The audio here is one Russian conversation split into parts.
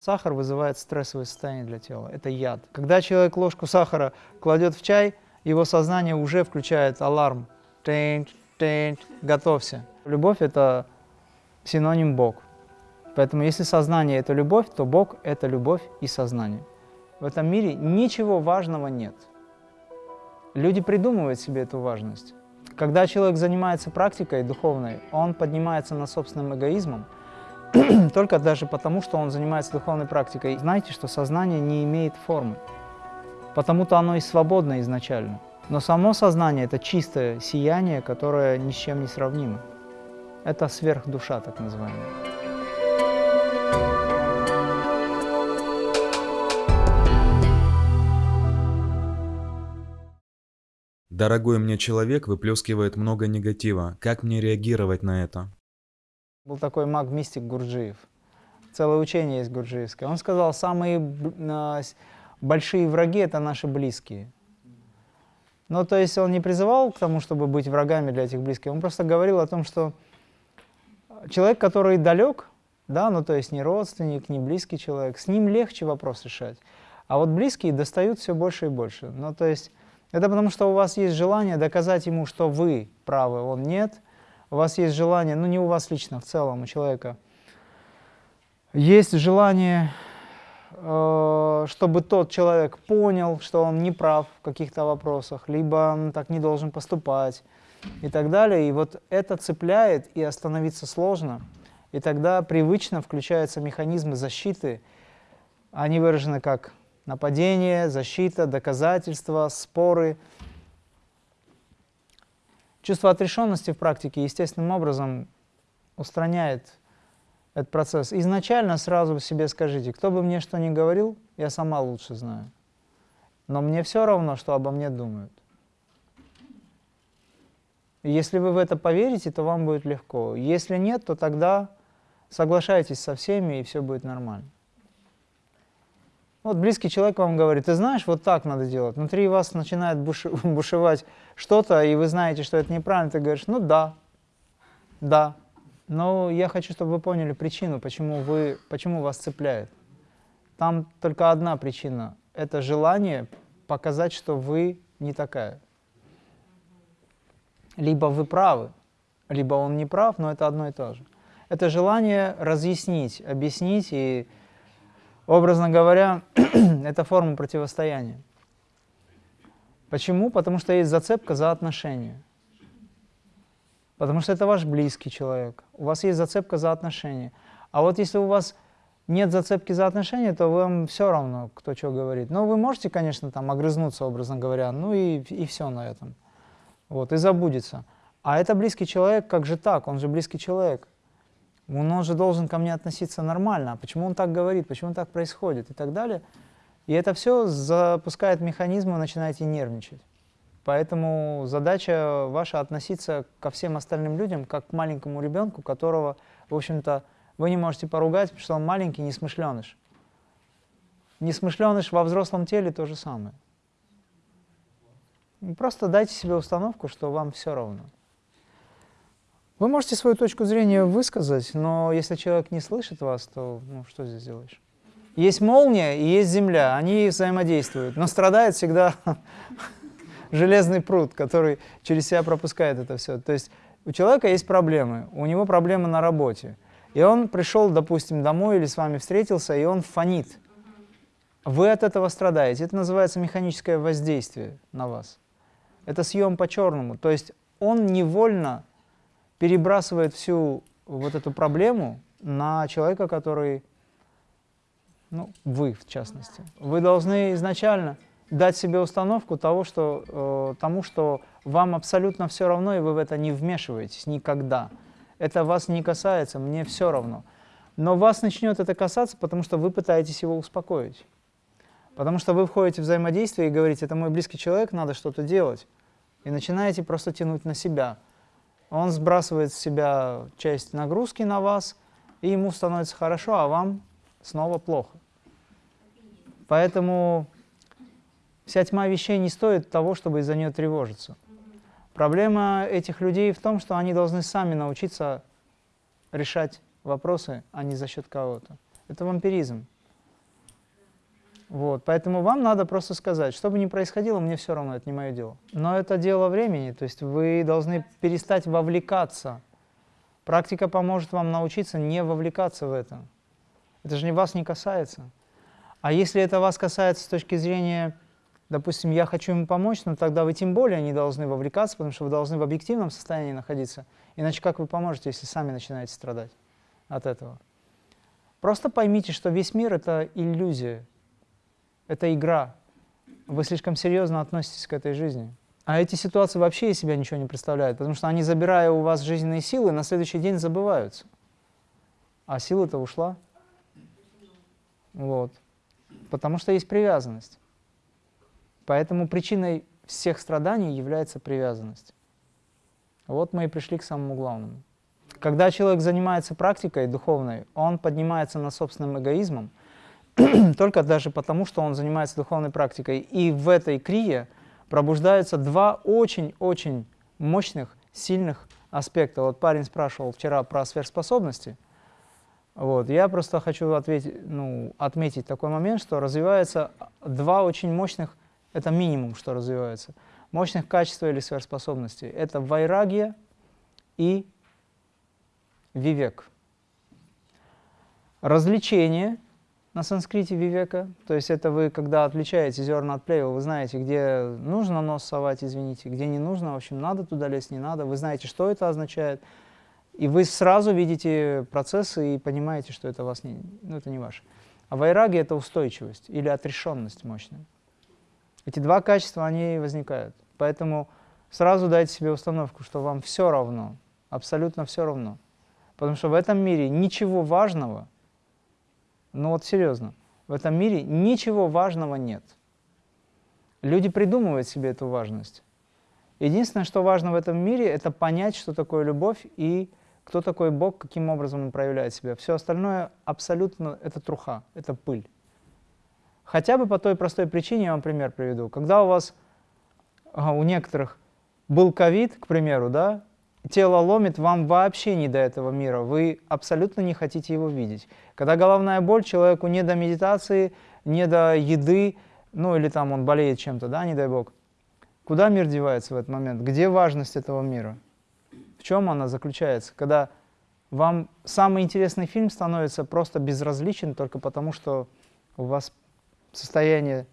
Сахар вызывает стрессовое состояние для тела. Это яд. Когда человек ложку сахара кладет в чай, его сознание уже включает аларм. Тень, тень, готовься. Любовь – это синоним Бог. Поэтому если сознание – это любовь, то Бог – это любовь и сознание. В этом мире ничего важного нет. Люди придумывают себе эту важность. Когда человек занимается практикой духовной, он поднимается над собственным эгоизмом – только даже потому, что он занимается духовной практикой. Знаете, что сознание не имеет формы, потому-то оно и свободно изначально. Но само сознание – это чистое сияние, которое ни с чем не сравнимо. Это сверхдуша, так называемая. Дорогой мне человек выплескивает много негатива. Как мне реагировать на это? Был такой маг-мистик Гурджиев. Целое учение есть гурджиевское. Он сказал, самые большие враги – это наши близкие. Ну, то есть он не призывал к тому, чтобы быть врагами для этих близких. Он просто говорил о том, что человек, который далек, да, ну, то есть не родственник, не близкий человек, с ним легче вопрос решать. А вот близкие достают все больше и больше. Ну, то есть это потому, что у вас есть желание доказать ему, что вы правы, он нет – у вас есть желание, ну не у вас лично, в целом у человека, есть желание, э, чтобы тот человек понял, что он не прав в каких-то вопросах, либо он так не должен поступать и так далее. И вот это цепляет, и остановиться сложно. И тогда привычно включаются механизмы защиты. Они выражены как нападение, защита, доказательства, споры – Чувство отрешенности в практике естественным образом устраняет этот процесс. Изначально сразу себе скажите, кто бы мне что ни говорил, я сама лучше знаю. Но мне все равно, что обо мне думают. И если вы в это поверите, то вам будет легко. Если нет, то тогда соглашайтесь со всеми, и все будет нормально. Вот близкий человек вам говорит, ты знаешь, вот так надо делать. Внутри вас начинает бушевать что-то, и вы знаете, что это неправильно. Ты говоришь, ну да, да. Но я хочу, чтобы вы поняли причину, почему, вы, почему вас цепляет. Там только одна причина. Это желание показать, что вы не такая. Либо вы правы, либо он не прав, но это одно и то же. Это желание разъяснить, объяснить и Образно говоря, это форма противостояния. Почему? Потому что есть зацепка за отношения. Потому что это ваш близкий человек. У вас есть зацепка за отношения. А вот если у вас нет зацепки за отношения, то вам все равно, кто что говорит. Ну, вы можете, конечно, там огрызнуться, образно говоря, ну и, и все на этом. Вот, и забудется. А это близкий человек, как же так? Он же близкий человек он же должен ко мне относиться нормально, а почему он так говорит, почему так происходит и так далее. И это все запускает механизмы, вы начинаете нервничать. Поэтому задача ваша относиться ко всем остальным людям, как к маленькому ребенку, которого, в общем-то, вы не можете поругать, потому что он маленький, несмышленыш. Несмышленыш во взрослом теле то же самое. Просто дайте себе установку, что вам все равно. Вы можете свою точку зрения высказать, но если человек не слышит вас, то ну, что здесь делаешь? Есть молния и есть земля, они взаимодействуют, но страдает всегда железный пруд, который через себя пропускает это все. То есть у человека есть проблемы, у него проблемы на работе. И он пришел, допустим, домой или с вами встретился, и он фонит. Вы от этого страдаете. Это называется механическое воздействие на вас. Это съем по-черному. То есть он невольно перебрасывает всю вот эту проблему на человека, который, ну, вы в частности. Вы должны изначально дать себе установку того, что, э, тому, что вам абсолютно все равно, и вы в это не вмешиваетесь никогда. Это вас не касается, мне все равно. Но вас начнет это касаться, потому что вы пытаетесь его успокоить. Потому что вы входите в взаимодействие и говорите, это мой близкий человек, надо что-то делать. И начинаете просто тянуть на себя он сбрасывает с себя часть нагрузки на вас, и ему становится хорошо, а вам снова плохо. Поэтому вся тьма вещей не стоит того, чтобы из-за нее тревожиться. Проблема этих людей в том, что они должны сами научиться решать вопросы, а не за счет кого-то. Это вампиризм. Вот, поэтому вам надо просто сказать, что бы ни происходило, мне все равно, это не мое дело. Но это дело времени, то есть вы должны перестать вовлекаться. Практика поможет вам научиться не вовлекаться в это. Это же не вас не касается. А если это вас касается с точки зрения, допустим, я хочу ему помочь, ну тогда вы тем более не должны вовлекаться, потому что вы должны в объективном состоянии находиться. Иначе как вы поможете, если сами начинаете страдать от этого? Просто поймите, что весь мир — это иллюзия, это игра. Вы слишком серьезно относитесь к этой жизни. А эти ситуации вообще из себя ничего не представляют, потому что они, забирая у вас жизненные силы, на следующий день забываются. А сила-то ушла. Вот. Потому что есть привязанность. Поэтому причиной всех страданий является привязанность. Вот мы и пришли к самому главному. Когда человек занимается практикой духовной, он поднимается над собственным эгоизмом, только даже потому, что он занимается духовной практикой. И в этой крие пробуждаются два очень-очень мощных, сильных аспекта. Вот парень спрашивал вчера про сверхспособности – вот. Я просто хочу ответить, ну, отметить такой момент, что развивается два очень мощных, это минимум, что развивается, мощных качества или сверхспособностей. Это вайрагия и вивек. Развлечение на санскрите вивека, то есть это вы, когда отличаете зерна от плева, вы знаете, где нужно нос совать, извините, где не нужно, в общем, надо туда лезть, не надо, вы знаете, что это означает, и вы сразу видите процессы и понимаете, что это, вас не, ну, это не ваше. А вайраги — это устойчивость или отрешенность мощная. Эти два качества, они возникают. Поэтому сразу дайте себе установку, что вам все равно, абсолютно все равно. Потому что в этом мире ничего важного, ну вот серьезно, в этом мире ничего важного нет. Люди придумывают себе эту важность. Единственное, что важно в этом мире, это понять, что такое любовь и кто такой Бог, каким образом Он проявляет себя. Все остальное абсолютно это труха, это пыль. Хотя бы по той простой причине, я вам пример приведу. Когда у вас, у некоторых был ковид, к примеру, да, тело ломит, вам вообще не до этого мира, вы абсолютно не хотите его видеть. Когда головная боль, человеку не до медитации, не до еды, ну или там он болеет чем-то, да, не дай бог. Куда мир девается в этот момент? Где важность этого мира? В чем она заключается? Когда вам самый интересный фильм становится просто безразличен только потому, что у вас состояние,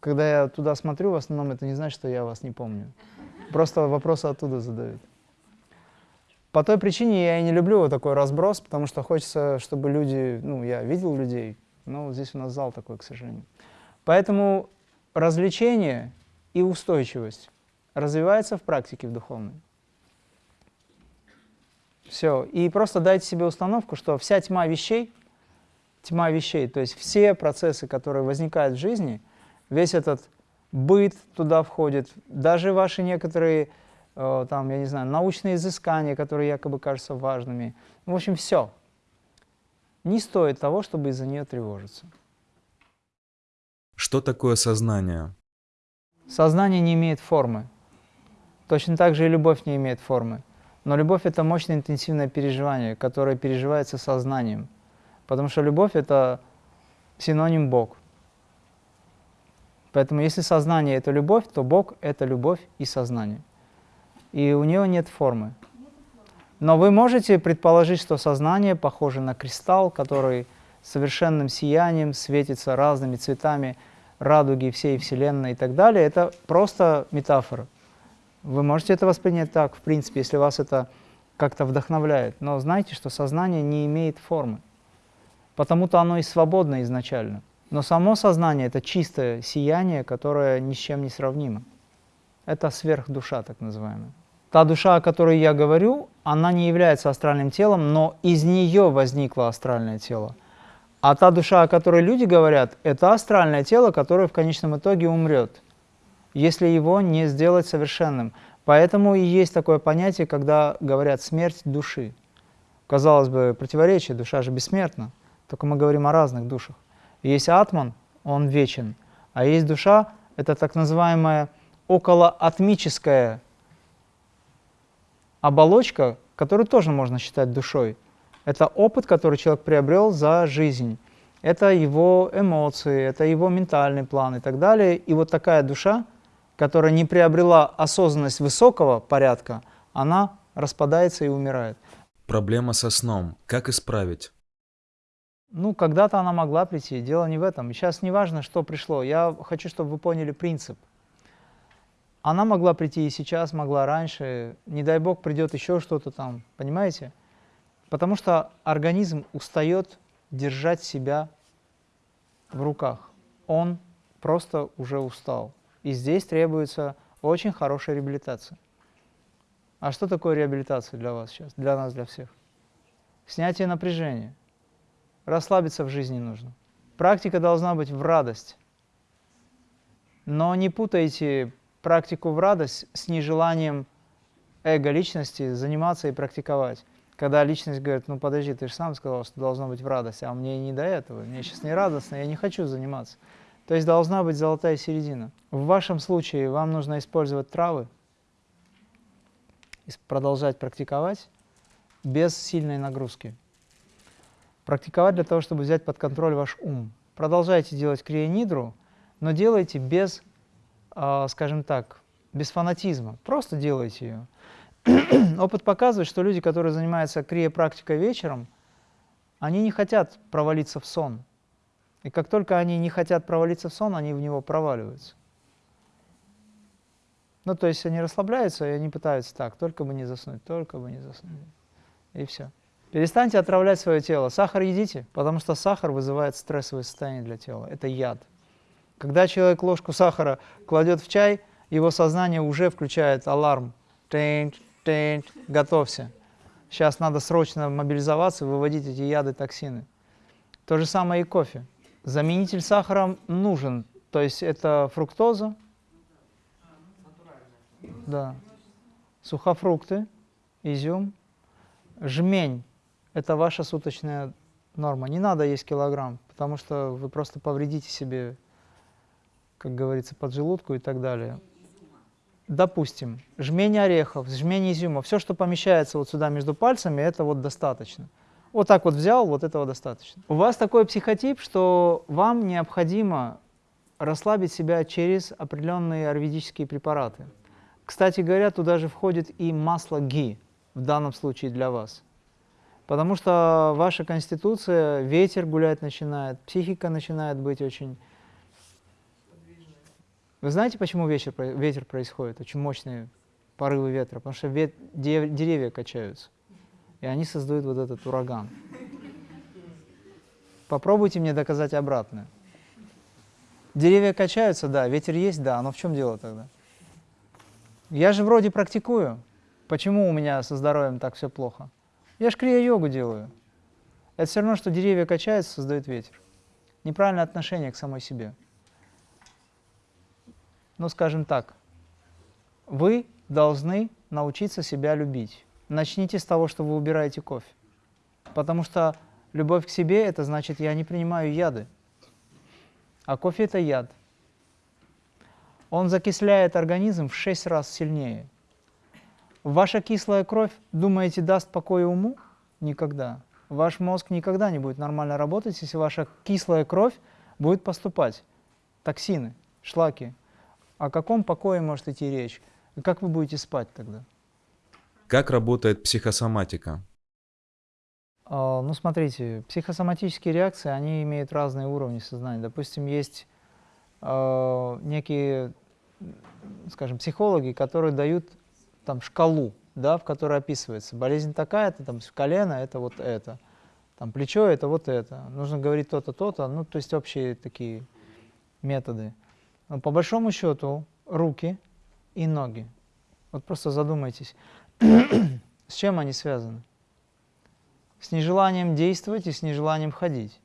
когда я туда смотрю, в основном это не значит, что я вас не помню. Просто вопросы оттуда задают. По той причине я и не люблю вот такой разброс, потому что хочется, чтобы люди, ну, я видел людей, но здесь у нас зал такой, к сожалению. Поэтому развлечение и устойчивость развивается в практике в духовной. Все. И просто дайте себе установку, что вся тьма вещей, тьма вещей, то есть все процессы, которые возникают в жизни, весь этот быт туда входит, даже ваши некоторые, там, я не знаю, научные изыскания, которые якобы кажутся важными. В общем, все. Не стоит того, чтобы из-за нее тревожиться. Что такое сознание? Сознание не имеет формы. Точно так же и любовь не имеет формы. Но любовь — это мощное интенсивное переживание, которое переживается сознанием. Потому что любовь — это синоним Бог. Поэтому если сознание — это любовь, то Бог — это любовь и сознание. И у него нет формы. Но вы можете предположить, что сознание похоже на кристалл, который совершенным сиянием светится разными цветами радуги всей Вселенной и так далее. Это просто метафора. Вы можете это воспринять так, в принципе, если вас это как-то вдохновляет. Но знайте, что сознание не имеет формы. Потому-то оно и свободно изначально. Но само сознание — это чистое сияние, которое ни с чем не сравнимо. Это сверхдуша, так называемая. Та душа, о которой я говорю, она не является астральным телом, но из нее возникло астральное тело. А та душа, о которой люди говорят, это астральное тело, которое в конечном итоге умрет если его не сделать совершенным. Поэтому и есть такое понятие, когда говорят «смерть души». Казалось бы, противоречие, душа же бессмертна, только мы говорим о разных душах. Есть атман, он вечен, а есть душа, это так называемая околоатмическая оболочка, которую тоже можно считать душой. Это опыт, который человек приобрел за жизнь. Это его эмоции, это его ментальный план и так далее. И вот такая душа, которая не приобрела осознанность высокого порядка, она распадается и умирает. Проблема со сном. Как исправить? Ну, когда-то она могла прийти, дело не в этом. Сейчас не важно, что пришло. Я хочу, чтобы вы поняли принцип. Она могла прийти и сейчас, могла раньше. Не дай бог, придет еще что-то там, понимаете? Потому что организм устает держать себя в руках. Он просто уже устал. И здесь требуется очень хорошая реабилитация. А что такое реабилитация для вас сейчас, для нас, для всех? Снятие напряжения. Расслабиться в жизни нужно. Практика должна быть в радость. Но не путайте практику в радость с нежеланием эго личности заниматься и практиковать. Когда личность говорит, ну подожди, ты же сам сказал, что должно быть в радость, а мне не до этого, мне сейчас не радостно, я не хочу заниматься. То есть должна быть золотая середина. В вашем случае вам нужно использовать травы, продолжать практиковать без сильной нагрузки. Практиковать для того, чтобы взять под контроль ваш ум. Продолжайте делать крия-нидру, но делайте без, скажем так, без фанатизма. Просто делайте ее. Опыт показывает, что люди, которые занимаются крия-практикой вечером, они не хотят провалиться в сон. И как только они не хотят провалиться в сон, они в него проваливаются. Ну, то есть они расслабляются, и они пытаются так, только бы не заснуть, только бы не заснуть. И все. Перестаньте отравлять свое тело. Сахар едите, потому что сахар вызывает стрессовое состояние для тела. Это яд. Когда человек ложку сахара кладет в чай, его сознание уже включает аларм. Тэнь, тэнь, готовься. Сейчас надо срочно мобилизоваться, выводить эти яды, токсины. То же самое и кофе. Заменитель сахара нужен. То есть это фруктоза. Да. Сухофрукты, изюм, жмень это ваша суточная норма. Не надо есть килограмм, потому что вы просто повредите себе, как говорится, поджелудку и так далее. Допустим, жмень орехов, жмень изюма, все, что помещается вот сюда между пальцами, это вот достаточно. Вот так вот взял, вот этого достаточно. У вас такой психотип, что вам необходимо расслабить себя через определенные аюрведические препараты. Кстати говоря, туда же входит и масло ги, в данном случае для вас. Потому что ваша конституция, ветер гулять начинает, психика начинает быть очень... Вы знаете, почему ветер, ветер происходит? Очень мощные порывы ветра. Потому что вет, деревья качаются. И они создают вот этот ураган. Попробуйте мне доказать обратное. Деревья качаются, да, ветер есть, да, но в чем дело тогда? Я же вроде практикую. Почему у меня со здоровьем так все плохо? Я ж крия-йогу делаю. Это все равно, что деревья качаются, создают ветер. Неправильное отношение к самой себе. Ну, скажем так, вы должны научиться себя любить. Начните с того, что вы убираете кофе. Потому что любовь к себе – это значит, я не принимаю яды. А кофе – это яд. Он закисляет организм в 6 раз сильнее – Ваша кислая кровь, думаете, даст покой уму? Никогда. Ваш мозг никогда не будет нормально работать, если ваша кислая кровь будет поступать. Токсины, шлаки. О каком покое может идти речь? И как вы будете спать тогда? Как работает психосоматика? Uh, ну, смотрите, психосоматические реакции, они имеют разные уровни сознания. Допустим, есть uh, некие, скажем, психологи, которые дают там шкалу, да, в которой описывается болезнь такая-то, там колено это вот это, там плечо это вот это, нужно говорить то-то, то-то, ну то есть общие такие методы. Но по большому счету руки и ноги, вот просто задумайтесь, с чем они связаны? С нежеланием действовать и с нежеланием ходить.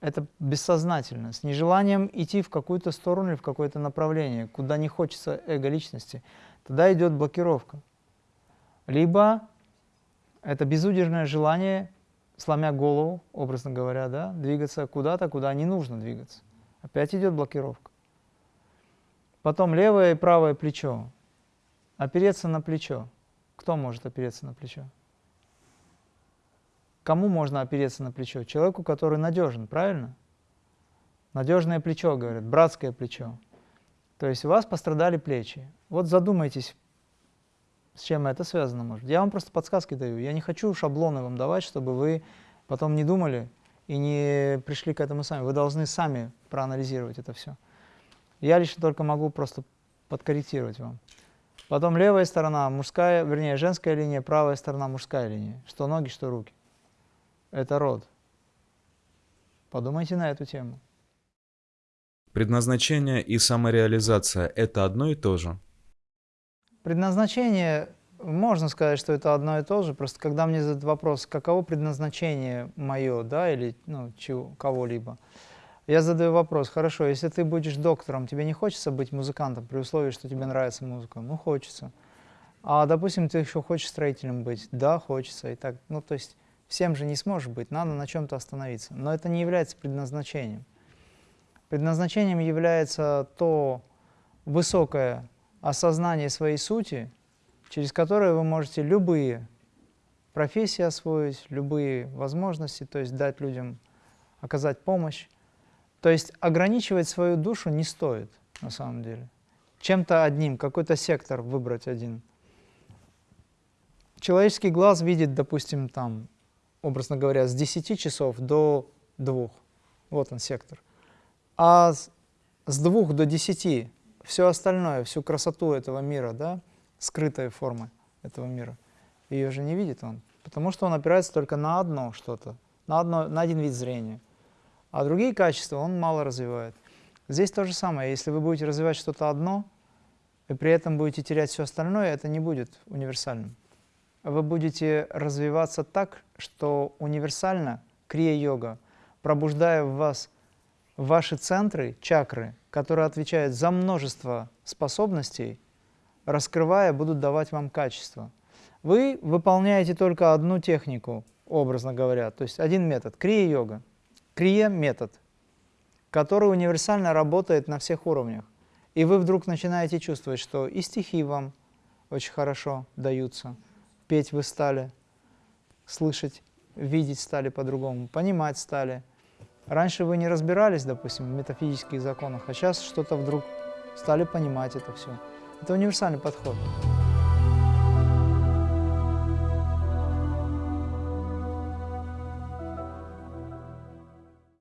Это бессознательно, с нежеланием идти в какую-то сторону или в какое-то направление, куда не хочется эго личности тогда идет блокировка. Либо это безудержное желание, сломя голову, образно говоря, да, двигаться куда-то, куда не нужно двигаться. Опять идет блокировка. Потом левое и правое плечо. Опереться на плечо. Кто может опереться на плечо? кому можно опереться на плечо? Человеку, который надежен, правильно? Надежное плечо, говорят, братское плечо. То есть у вас пострадали плечи. Вот задумайтесь, с чем это связано может. Я вам просто подсказки даю. Я не хочу шаблоны вам давать, чтобы вы потом не думали и не пришли к этому сами. Вы должны сами проанализировать это все. Я лишь только могу просто подкорректировать вам. Потом левая сторона мужская, вернее, женская линия, правая сторона мужская линия. Что ноги, что руки. Это род. Подумайте на эту тему. Предназначение и самореализация – это одно и то же? Предназначение, можно сказать, что это одно и то же. Просто когда мне задают вопрос, каково предназначение мое, да, или ну, кого-либо, я задаю вопрос, хорошо, если ты будешь доктором, тебе не хочется быть музыкантом при условии, что тебе нравится музыка? Ну, хочется. А, допустим, ты еще хочешь строителем быть? Да, хочется. И так, ну, то есть всем же не сможешь быть, надо на чем-то остановиться. Но это не является предназначением. Предназначением является то высокое осознание своей сути, через которое вы можете любые профессии освоить, любые возможности, то есть дать людям, оказать помощь, то есть ограничивать свою душу не стоит на самом деле. Чем-то одним, какой-то сектор выбрать один. Человеческий глаз видит, допустим, там, образно говоря, с 10 часов до 2. Вот он сектор. А с, с 2 до 10 все остальное, всю красоту этого мира, да, скрытые формы этого мира, ее же не видит он, потому что он опирается только на одно что-то, на, одно, на один вид зрения а другие качества он мало развивает. Здесь то же самое. Если вы будете развивать что-то одно, и при этом будете терять все остальное, это не будет универсальным. Вы будете развиваться так, что универсально крия-йога, пробуждая в вас ваши центры, чакры, которые отвечают за множество способностей, раскрывая, будут давать вам качество. Вы выполняете только одну технику, образно говоря, то есть один метод, крия-йога. Крия-метод, который универсально работает на всех уровнях. И вы вдруг начинаете чувствовать, что и стихи вам очень хорошо даются, петь вы стали, слышать, видеть стали по-другому, понимать стали. Раньше вы не разбирались, допустим, в метафизических законах, а сейчас что-то вдруг стали понимать это все. Это универсальный подход.